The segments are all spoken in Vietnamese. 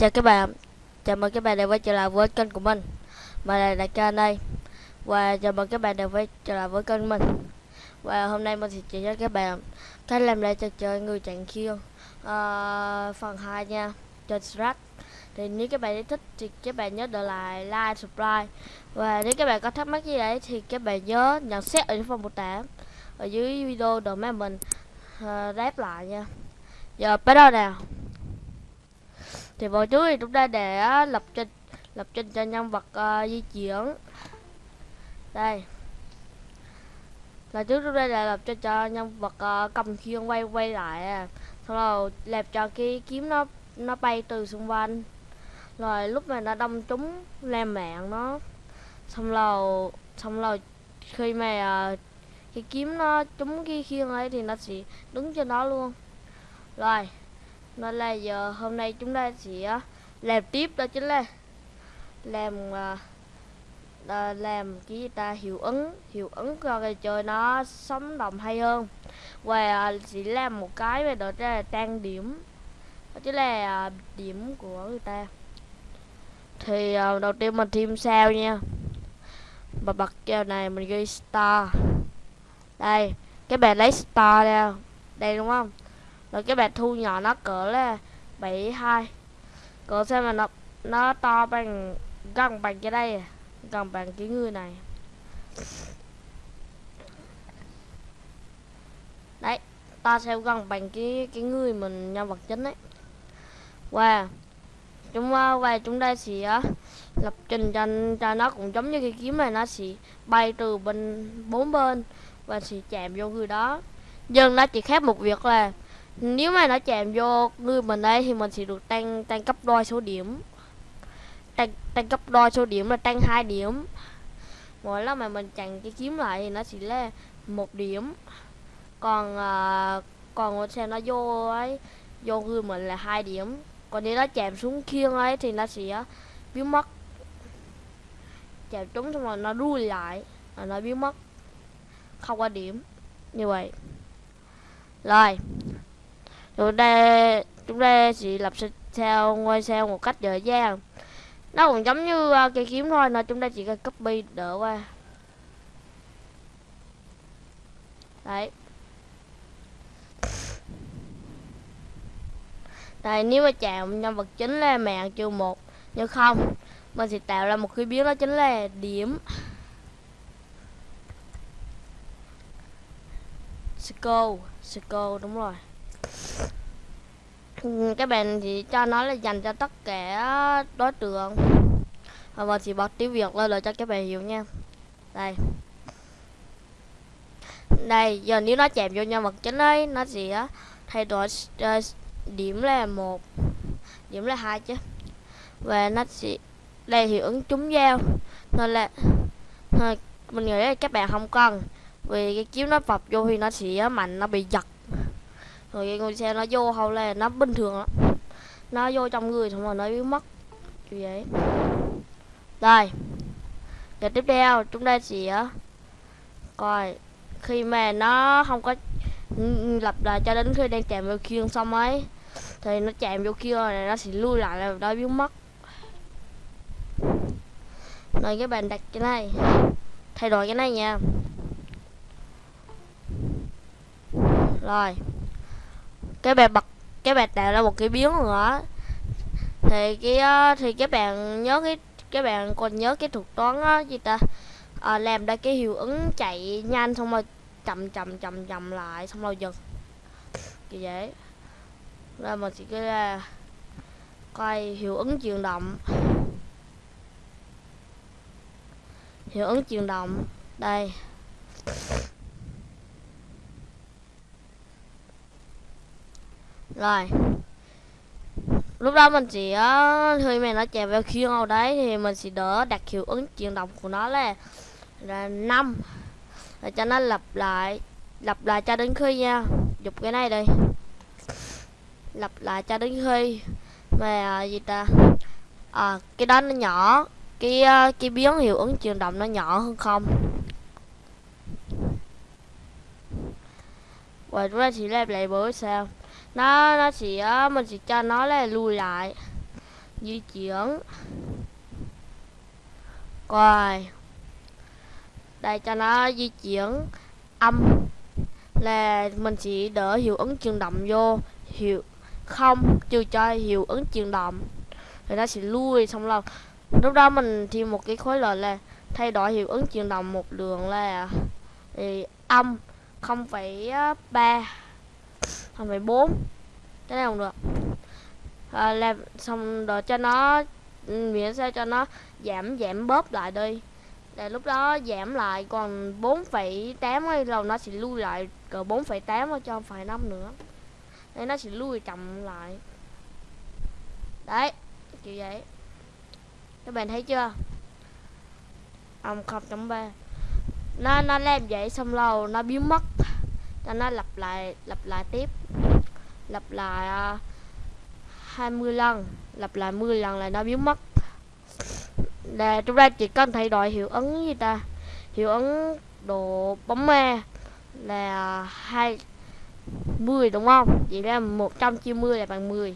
Chào các bạn. Chào mừng các bạn đã quay trở lại với kênh của mình. Mình là Đại ca đây. Và chào mừng các bạn đã quay trở lại với kênh mình. Và hôm nay mình sẽ chỉ cho các bạn Cách làm lại trò chơi người chạy khiêu uh, ờ, Phần 2 nha. Trên Strat Thì nếu các bạn thích thì các bạn nhớ để lại like, subscribe. Và nếu các bạn có thắc mắc gì đấy Thì các bạn nhớ nhận xét ở phần mô tả Ở dưới video để mà mình uh, đáp lại nha. Giờ bắt đầu nào thì vào trước thì chúng ta để lập trình lập trình cho nhân vật uh, di chuyển. Đây. Là trước chúng ta để lập trình cho nhân vật uh, cầm khiên quay quay lại sau xong rồi làm cho cái kiếm nó nó bay từ xung quanh. Rồi lúc mà nó đâm trúng làm mạng nó xong rồi xong rồi khi mà uh, cái kiếm nó trúng cái khiên ấy thì nó sẽ đứng trên đó luôn. Rồi nên là giờ hôm nay chúng ta sẽ à, làm tiếp đó chính là làm uh, làm cái gì ta? Hiệu ứng hiệu ứng cho cái chơi nó sống động hay hơn. Và uh, chỉ làm một cái về đó là trang điểm. Đó chính là uh, điểm của người ta. Thì uh, đầu tiên mình thêm sao nha. Và bật kèo này mình ghi star. Đây các bạn lấy star ra. Đây đúng không? Rồi các bạn thu nhỏ nó cỡ là 72 cỡ xem mà nó nó to bằng gần bằng cái đây à, gần bằng cái người này. Đấy ta sẽ gần bằng cái cái người mình nhân vật chính đấy và chúng ờ, và chúng đây sẽ uh, lập trình cho, cho nó cũng giống như cái kiếm này nó sẽ bay từ bên bốn bên và sẽ chạm vô người đó. Nhưng nó chỉ khác một việc là nếu mà nó chạm vô người mình đây thì mình sẽ được tăng tăng cấp đôi số điểm. Tăng tăng cấp đôi số điểm là tăng hai điểm. Mỗi lần mà mình chặn cái kiếm lại thì nó chỉ là một điểm. Còn uh, còn xe nó vô ấy vô người mình là hai điểm. Còn nếu nó chạm xuống khiêng ấy thì nó sẽ biến mất. Chạm trúng xong rồi nó đuôi lại là nó biến mất. Không có điểm. Như vậy. Rồi chúng ta chúng ta chỉ lập theo ngôi sao một cách dễ dàng nó cũng giống như uh, cây kiếm thôi nè chúng ta chỉ cần copy đỡ qua. Đấy. Đây nếu mà chạm nhân vật chính là mạng trừ một nhưng không mình sẽ tạo ra một cái biến đó chính là điểm. Skull Skull đúng rồi. Ừ, cái bạn thì cho nó là dành cho tất cả đối tượng. Và mình chỉ bật tiếng việt lên để cho các bạn hiểu nha. Đây. Đây giờ nếu nó chạm vô nhân vật chính ấy nó sẽ thay đổi uh, điểm là một điểm là hai chứ. Và nó sẽ đây hiệu ứng trúng dao. Nên là thôi, mình nghĩ là các bạn không cần. Vì cái kiếm nó vập vô thì nó sẽ mạnh nó bị giật rồi cái ngôi xe nó vô hầu là nó bình thường lắm. Nó vô trong người xong rồi nó biến mất. Kiểu vậy. Đây. Giờ tiếp theo, chúng ta sẽ coi khi mà nó không có lập lại cho đến khi đang chạm vào khiên xong ấy, thì nó chạm vô kia này nó sẽ lui lại là nó biến mất. Rồi các bạn đặt cái này. Thay đổi cái này nha. Rồi cái bạn bật cái bạn tạo ra một cái biến nữa thì cái thì các bạn nhớ cái các bạn còn nhớ cái thuật toán á gì ta? À, làm ra cái hiệu ứng chạy nhanh xong rồi chậm chậm chậm chậm lại xong rồi dừng như vậy. Ra mình sẽ cái là coi hiệu ứng chuyển động. Hiệu ứng chuyển động. Đây. Rồi. Lúc đó mình chỉ ờ, hơi mày nó chạy vào khiên ở đấy thì mình sẽ đỡ đặt hiệu ứng chuyển động của nó là là năm. Để cho nó lặp lại lặp lại cho đến khi nha. Dục cái này đây lặp lại cho đến khi mà à, gì ta? À cái đó nó nhỏ cái cái biến hiệu ứng chuyển động nó nhỏ hơn không? Và chúng ta chỉ làm lại bữa sao? Nó nó chỉ ờ, mình chỉ cho nó là lùi lại. Di chuyển. Rồi. Đây cho nó di chuyển. Âm. Là mình chỉ đỡ hiệu ứng chuyển động vô. Hiệu không trừ cho hiệu ứng chuyển động. Thì nó sẽ lui xong rồi. Lúc đó mình thêm một cái khối lệnh là thay đổi hiệu ứng chuyển động một đường là thì âm 0,3 0,4 cái này không được. À, làm xong rồi cho nó ừ, miễn sao cho nó giảm giảm bóp lại đi. Để lúc đó giảm lại còn 4,8 hay là nó sẽ lui lại cỡ 4,8 cho phải năm nữa. Đây nó sẽ lui chậm lại. Đấy kiểu vậy. Các bạn thấy chưa? Ông không chấm ba. Nó nó làm vậy xong lâu nó biến mất cho nó lặp lại lặp lại tiếp. Lặp lại à, uh, 20 lần. Lặp lại 10 lần là nó biến mất. Là chúng ta chỉ cần thay đổi hiệu ứng gì ta? Hiệu ứng độ bóng ma e là hai 10 đúng không? Vậy ra 190 là bằng 10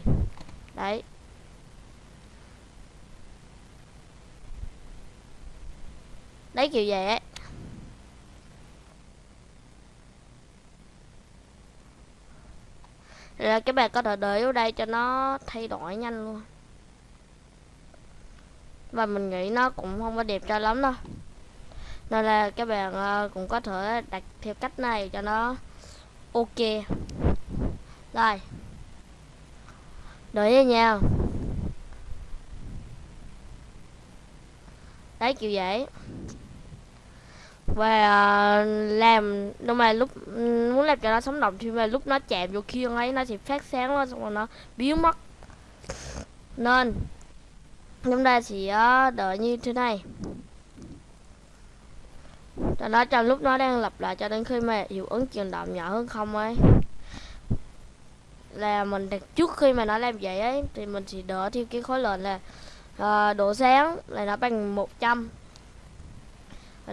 đấy. Đấy kiểu vậy ấy là các bạn có thể để ở đây cho nó thay đổi nhanh luôn. Và mình nghĩ nó cũng không có đẹp cho lắm đâu. Nên là các bạn ờ, cũng có thể đặt theo cách này cho nó ok. Rồi. Đợi với nhau. Đấy, kiểu vậy và uh, làm nhưng mà lúc muốn làm cho nó sống động thì mà lúc nó chạm vô kia ấy nó sẽ phát sáng lên xong rồi nó biến mất. Nên chúng ta sẽ ờ, đợi như thế này. Cho nó trong lúc nó đang lặp lại cho đến khi mà hiệu ứng chuyển động nhỏ hơn không ấy. Là mình đặt trước khi mà nó làm vậy ấy thì mình chỉ đỡ theo cái khối lượng là uh, độ sáng là nó bằng 100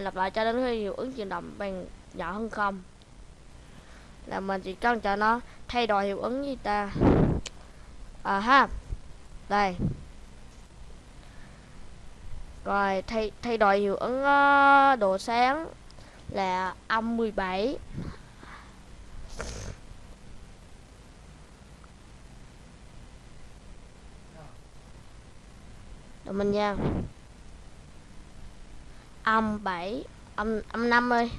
lặp lại cho đến khi hiệu ứng chuyển động bằng nhỏ hơn không? Là mình chỉ cần cho nó thay đổi hiệu ứng gì ta. À ha đây. Rồi thay thay đổi hiệu ứng uh, độ sáng là âm 17 Rồi mình nha âm 7 âm âm 5 ơi.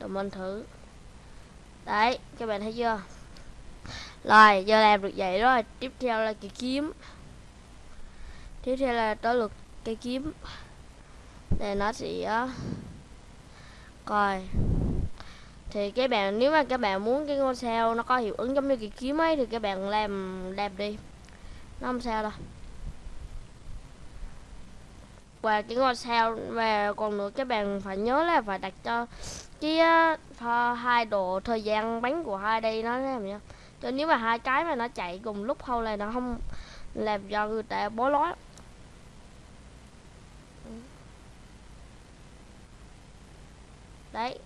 Rồi mình thử Đấy, các bạn thấy chưa? Rồi, giờ làm được vậy rồi. Tiếp theo là cái kiếm. Tiếp theo là tới lượt cây kiếm. Để nó sẽ Coi. Thì các bạn, nếu mà các bạn muốn cái ngôi sao nó có hiệu ứng giống như cái kiếm ấy, thì các bạn làm làm đi nó không sao đâu. Và cái ngôi sao và còn nữa các bạn phải nhớ là phải đặt cho cái uh, hai độ thời gian bắn của hai đây nó làm nha cho nếu mà hai cái mà nó chạy cùng lúc không là nó không làm cho người ta bối rối. Đấy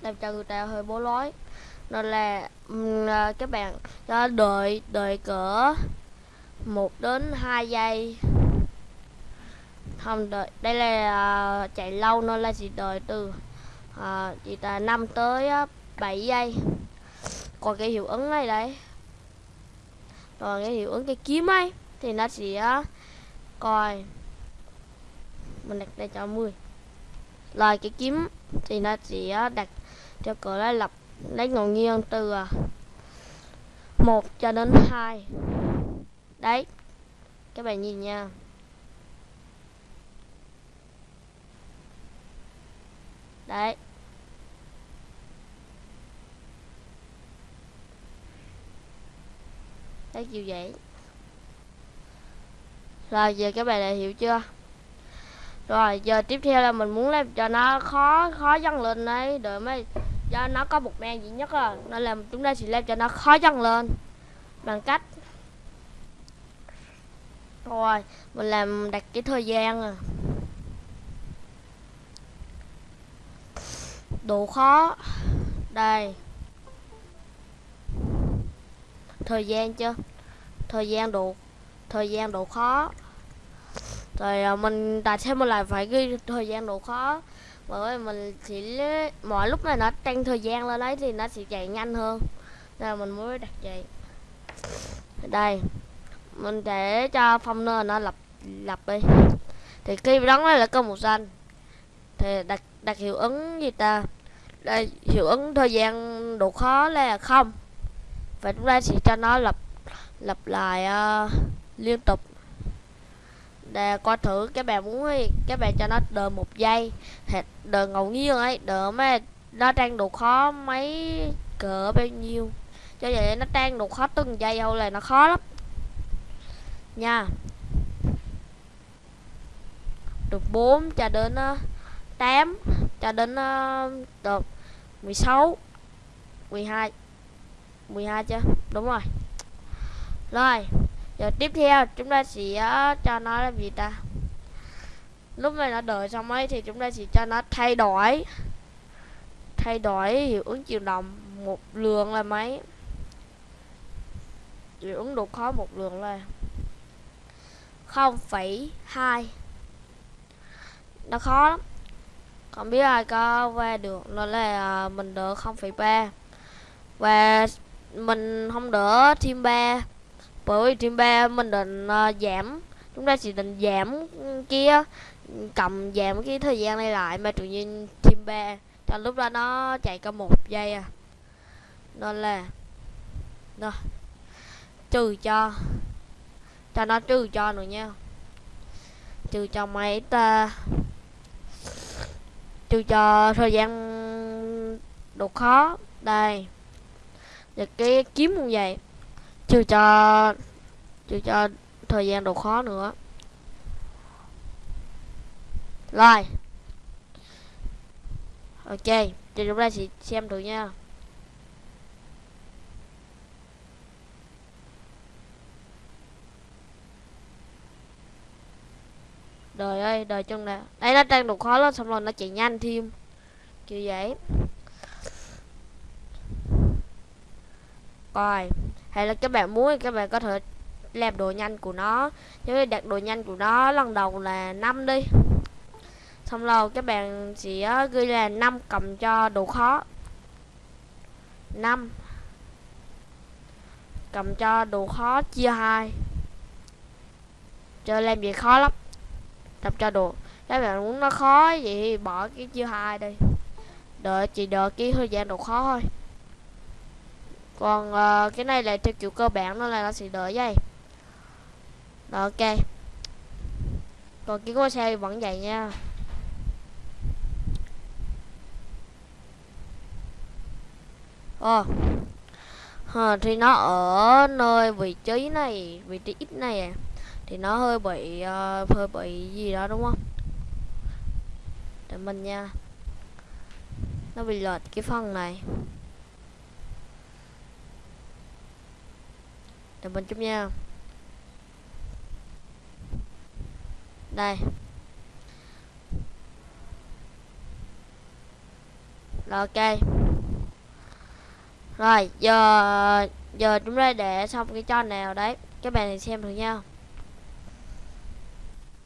làm cho người ta hơi bối rối. Nên là um, các bạn à, đợi đợi cỡ 1 đến 2 giây. Không đợi. Đây là uh, chạy lâu nó là chỉ đợi từ uh, chỉ là 5 tới uh, 7 giây. Còn cái hiệu ứng này đấy. Còn cái hiệu ứng cái kiếm ấy thì nó sẽ uh, coi. Mình đặt đây cho 10 rồi cái kiếm thì nó sẽ đặt cho cửa là lập lấy ngẫu nhiên từ à, uh, 1 cho đến 2 đấy. Các bạn nhìn nha. Đấy. Thấy kiểu vậy. Rồi, giờ các bạn đã hiểu chưa? Rồi, giờ tiếp theo là mình muốn làm cho nó khó khó dâng lên đấy. Đợi mới cho nó có một men duy nhất à. Nên là chúng ta sẽ làm cho nó khó dâng lên. Bằng cách rồi, mình làm, đặt cái thời gian à. Độ khó. Đây. Thời gian chưa? Thời gian độ, thời gian độ khó. Rồi à, mình đặt thêm một lại phải ghi thời gian độ khó. Bởi vì mình chỉ mỗi lúc này nó tăng thời gian lên đấy thì nó sẽ chạy nhanh hơn. Nên là mình mới đặt vậy. Đây mình để cho phong nơ nó lập lập đi. Thì khi đóng này là câu màu xanh thì đặt đặt hiệu ứng gì ta? Đây hiệu ứng thời gian độ khó là không. Và chúng ta sẽ cho nó lập lập lại uh, liên tục. Để coi thử các bạn muốn ấy, các bạn cho nó đợi một giây. Hoặc đợi ngẫu nhiên ấy đợi mà nó đang độ khó mấy cỡ bao nhiêu. Cho vậy nó đang độ khó từng giây thôi là nó khó lắm nha. Được 4 cho đến ờ, uh, 8 cho đến uh, được 16 12 12 chưa? Đúng rồi. Rồi giờ tiếp theo chúng ta sẽ uh, cho nó là gì ta? Lúc này nó đợi xong ấy thì chúng ta sẽ cho nó thay đổi thay đổi hiệu ứng chiều động một lượng là mấy? Hiệu ứng độ khó một lượng là 0,2 nó khó lắm. Không biết ai có qua được nó là à, mình đỡ 0,3 và mình không đỡ thêm 3 bởi vì thêm 3 mình định uh, giảm chúng ta chỉ định giảm kia cầm giảm cái thời gian này lại mà tự nhiên thêm 3 cho lúc đó nó chạy có một giây à. Nên là rồi trừ cho cho nó trừ cho nữa nha. Trừ cho mấy ta ờ, trừ cho thời gian độ khó. Đây. Và cái kiếm như vậy. Trừ cho trừ cho thời gian độ khó nữa. Rồi. Ok, thì chúng ta sẽ xem thử nha. Đời ơi chân nè đây, nó đang độ khó lên, xong rồi nó chạy nhanh thêm. Kiểu vậy. Coi hay là các bạn muốn thì các bạn có thể làm đồ nhanh của nó. Như đặt đồ nhanh của nó lần đầu là 5 đi. Xong rồi các bạn sẽ ờ, ghi là 5 cầm cho độ khó. 5 cầm cho độ khó chia 2 chơi làm gì khó lắm làm cho được. Các bạn muốn nó khó vậy thì bỏ cái chia hai đi. Đợi chỉ đợi cái thời gian độ khó thôi. Còn uh, cái này là theo kiểu cơ bản nó là nó sẽ đợi vậy Đó, ok. Còn cái ngôi xe vẫn vậy nha. Ờ. Oh. à, thì nó ở nơi vị trí này vị trí ít này à thì nó hơi bị uh, hơi bị gì đó đúng không? Để mình nha. Nó bị lệch cái phần này. Để mình chút nha. Đây. Rồi ok. Rồi giờ giờ chúng ta để xong cái cho nào đấy. Các bạn thì xem thử nha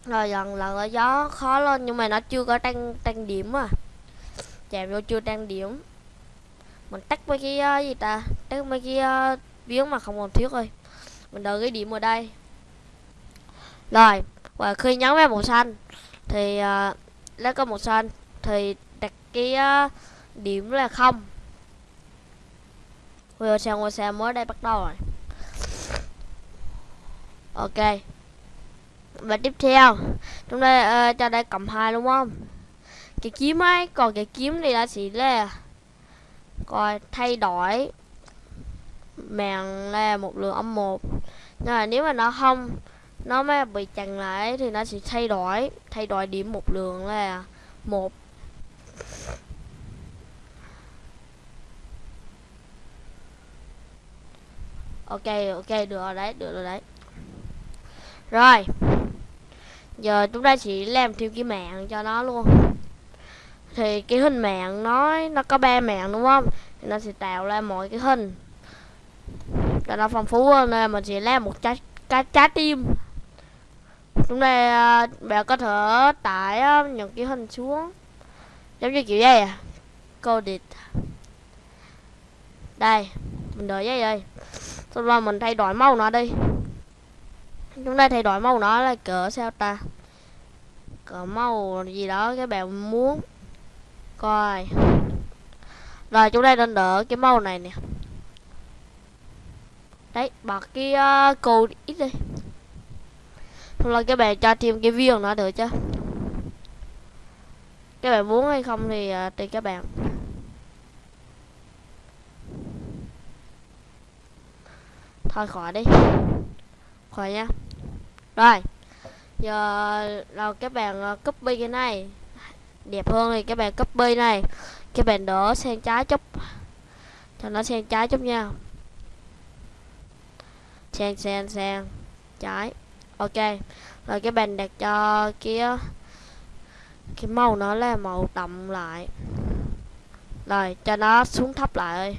rồi lần lần là gió khó lên nhưng mà nó chưa có tăng tăng điểm à. Chạm vô chưa tăng điểm. Mình tắt mấy cái uh, gì ta? Tắt mấy cái ờ, uh, viếng mà không còn thiếu rồi. Mình đợi cái điểm ở đây. Rồi và khi nhấn vào màu xanh thì uh, lấy có màu xanh thì đặt cái uh, điểm là không. Bây giờ sang ngôi xe mới đây bắt đầu rồi. Ok và tiếp theo chúng ta uh, cho đây cộng hai đúng không? Cái kiếm ấy còn cái kiếm thì là chỉ là coi thay đổi. Mạng là một lượng âm một. Nhưng mà nếu mà nó không nó mới bị chặn lại thì nó sẽ thay đổi. Thay đổi điểm một lượng là một. Ok ok được rồi đấy được rồi đấy. Rồi giờ chúng ta chỉ làm thêm cái mạng cho nó luôn. Thì cái hình mạng nó nó có ba mạng đúng không? Thì nó sẽ tạo ra mọi cái hình. Cho nó phong phú hơn nên mình sẽ làm một trái trái trái tim. Chúng ta bè bạn có thể tải à, những cái hình xuống. Giống như kiểu vậy à. Coded đây, mình đợi vậy đây. Xong rồi mình thay đổi màu nó đi chúng ta thay đổi màu nó là cỡ sao ta? Cỡ màu gì đó các bạn muốn coi. Rồi chúng ta nên đỡ cái màu này nè. Đấy bật cái uh, cầu ít đi. Xong rồi các bạn cho thêm cái viên nữa được chứ. Các bạn muốn hay không thì uh, tùy các bạn. Thôi khỏi đi khỏi nha rồi, giờ nào các bạn ờ, copy cái này. Đẹp hơn thì các bạn copy này. Các bạn đỡ sang trái chút. Cho nó sang trái chút nha. Sang sang sang. Trái. Ok. Rồi các bạn đặt cho kia cái màu nó là màu đậm lại. Rồi, cho nó xuống thấp lại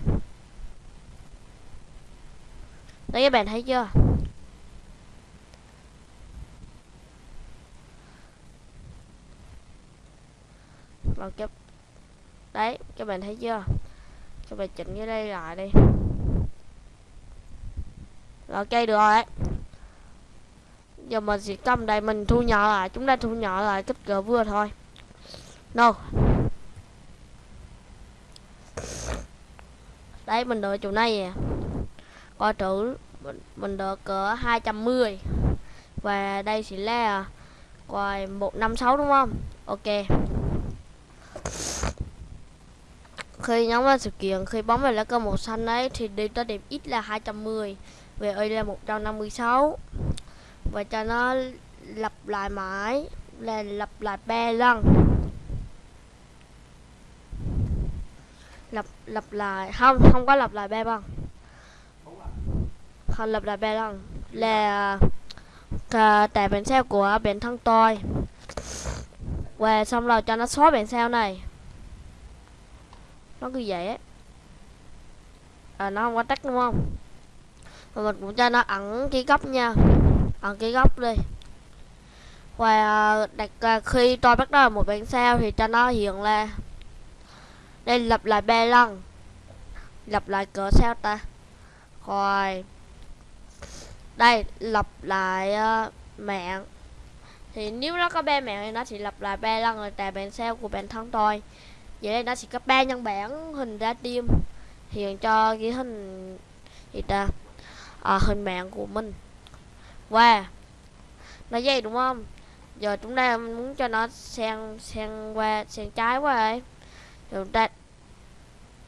đấy các bạn thấy chưa? Vâng, rồi cái đấy các bạn thấy chưa? Các bạn chỉnh cái đây lại đi. Rồi ok được rồi đấy giờ mình sẽ cầm đây mình thu nhỏ lại chúng ta thu nhỏ lại kích cỡ vừa thôi. No. Đấy mình đợi chỗ này à. coi thử mình, mình đợi cỡ 210 và đây sẽ là coi 156 đúng không? Ok. Khi nhóm vào sự kiện, khi bóng về lá cờ màu xanh ấy, thì đi tới điểm ít là 210 về ơi là 156 và cho nó lặp lại mãi, là lặp lại ba lần. Lặp lặp lại, không không có lặp lại ba lần. Không lặp lại ba lần, là à, cả tại bản sao của bản thân tôi. Và xong rồi cho nó xóa bản sao này nó cứ vậy á. À, nó không có tắt đúng không? Mà mình cũng cho nó ẩn cái góc nha. Ẩn cái góc đi. Và à, đặt à, khi tôi bắt đầu một bản sao thì cho nó hiện là đây lặp lại ba lần. Lặp lại cỡ sao ta? Rồi. Đây lặp lại uh, mạng. Thì nếu nó có ba mạng thì nó chỉ lặp lại ba lần rồi tại bản sao của bản thân tôi vậy đây nó sẽ có ba nhân bản hình ra tim hiện cho cái hình gì ta? À, hình mạng của mình. Qua wow. nó dây đúng không? Giờ chúng ta muốn cho nó sang sang qua sang trái qua ấy. Chúng ta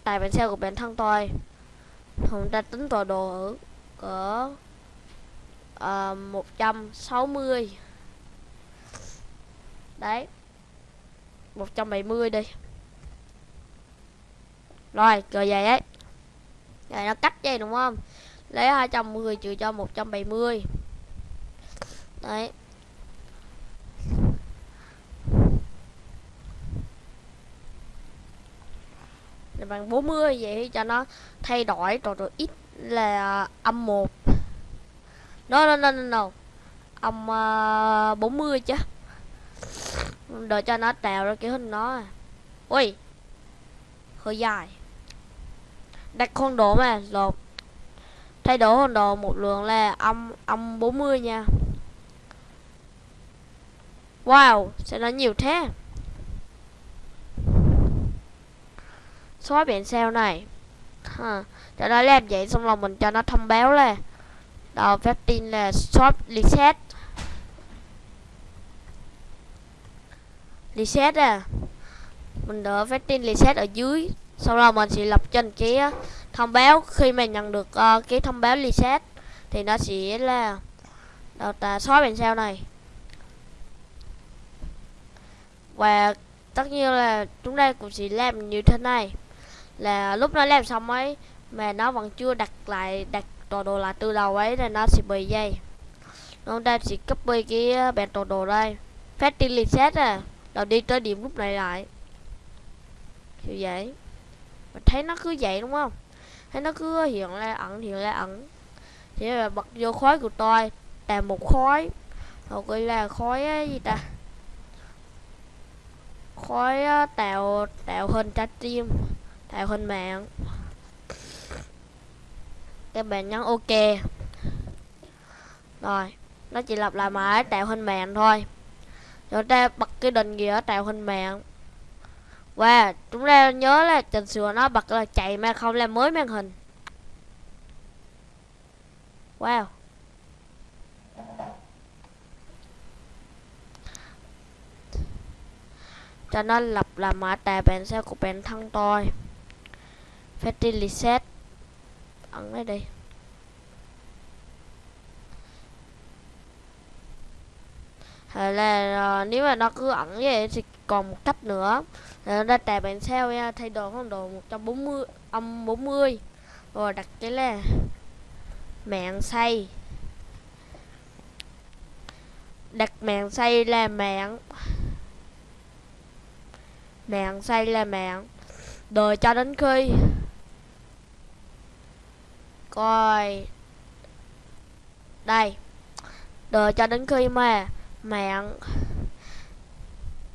tại bản xe của bản thân tôi. Chúng ta tính tọa độ ở cỡ à, uh, 160 đấy. 170 đi rồi rồi vậy ấy rồi nó cách vậy đúng không? Lấy 210 trừ cho 170 đấy. Là bằng 40 vậy cho nó thay đổi rồi rồi ít là âm 1 no no no no, no. âm ờ, uh, 40 chứ. Đợi cho nó tạo ra cái hình nó. Ui hơi dài đặt con đồ mà rồi thay đổi con đồ một lượng là âm âm 40 nha. Wow, sẽ nó nhiều thế. Xóa biển sao này? Ha. cho nó làm vậy xong rồi mình cho nó thông báo là đầu phép tin là shop reset. Reset à? Mình đỡ phép tin reset ở dưới sau đó mình sẽ lập trên cái ờ, thông báo. Khi mà nhận được uh, cái thông báo reset thì nó sẽ là đầu ta xóa bên sao này. Và tất nhiên là chúng ta cũng sẽ làm như thế này. Là lúc nó làm xong ấy mà nó vẫn chưa đặt lại đặt tọa đồ lại từ đầu ấy là nó sẽ bị dây chúng ta sẽ copy cái ờ, bản tọa đồ đây. Phát đi reset à. Rồi đi tới điểm lúc này lại. Kiểu vậy mình thấy nó cứ vậy đúng không? Thấy nó cứ hiện ra ẩn hiện ra ẩn. Thì là bật vô khói của tôi tạo một khói. Hoặc gọi là khói ấy, gì ta? Khói tạo tạo hình trái tim tạo hình mạng. Các bạn nhấn ok. Rồi nó chỉ lặp lại mãi tạo hình mạng thôi. Rồi ta bật cái định nghĩa tạo hình mạng và chúng ta nhớ là chỉnh sửa nó bật là chạy mà không làm mới màn hình. Wow. Cho nó lập là mã tài bản sao của bản thân tôi. Fatty reset. Ấn đây đi. Hay là uh, nếu mà nó cứ ẩn vậy thì còn một cách nữa là nó tà bản sao nha, thay đồ phong đồ 140 âm 40 rồi đặt cái là mạng xay. Đặt mạng xay là mạng mạng xay là mạng đợi cho đến khi coi, đây. Đợi cho đến khi mà mạng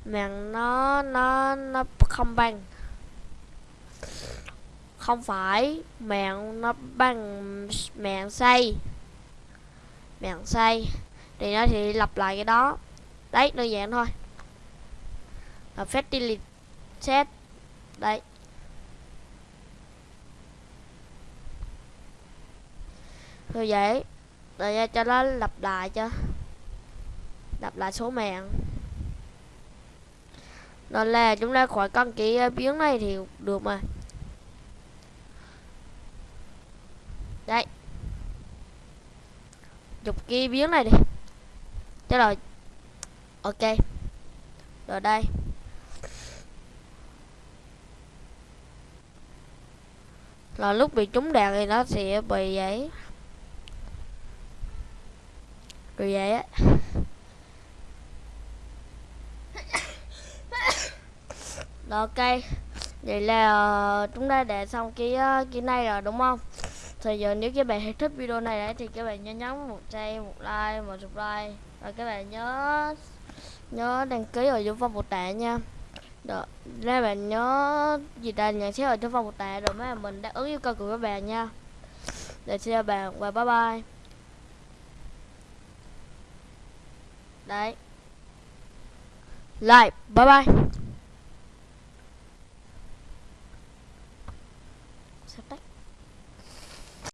mạng nó nó nó không bằng. Không phải mạng nó bằng mạng xây mạng xây thì nó thì lặp lại cái đó. Đấy, đơn giản thôi. Và fertility set đấy. Rồi vậy. Rồi cho nó lặp lại cho. Lặp lại số mạng nên là chúng ta khỏi căng cái ờ, biến này thì được mà. Đây. Chụp cái biến này đi. Thế rồi. Ok. Rồi đây. Là lúc bị trúng đạn thì nó sẽ bị vậy rồi vậy á. Rồi ok. Vậy là uh, chúng ta để xong cái uh, cái này rồi đúng không? Thì giờ nếu các bạn thích video này đấy thì các bạn nhớ nhấn một share, một like, một subscribe. Và các bạn nhớ nhớ đăng ký ở dưới phần mô tả nha. Được, các bạn nhớ gì ta? Nhận xét ở trong phần mô tả rồi mấy mình đáp ứng yêu cầu của các bạn nha. Để xin chào bạn và bye bye. Đấy. Like, bye bye.